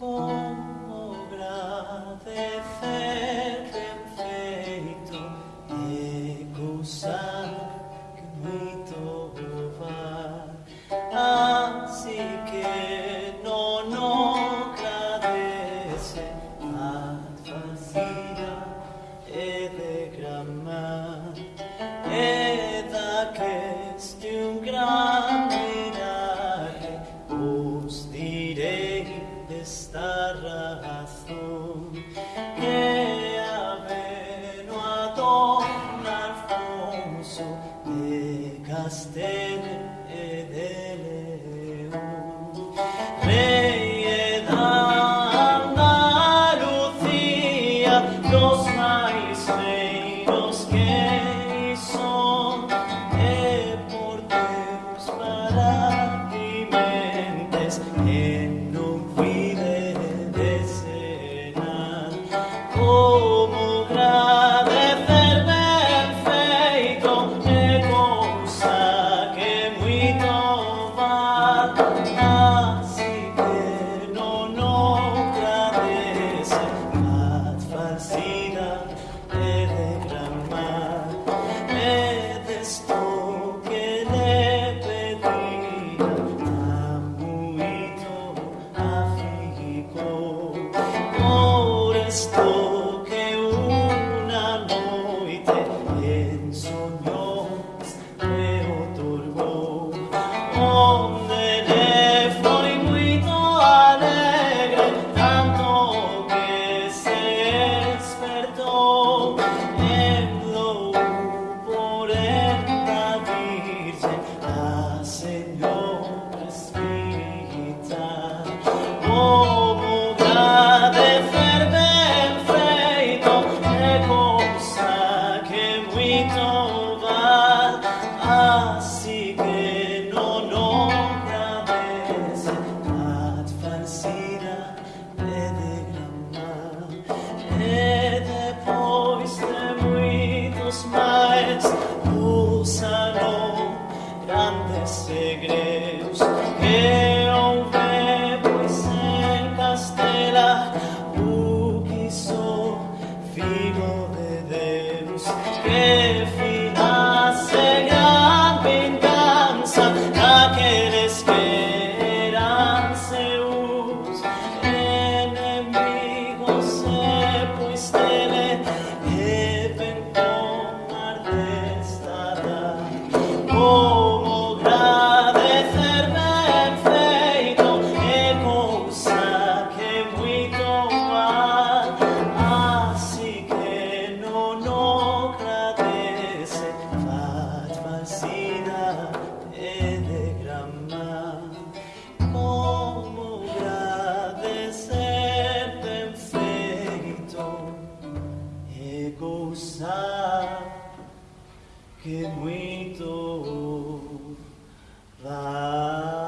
거. Oh. pensar que muito vai.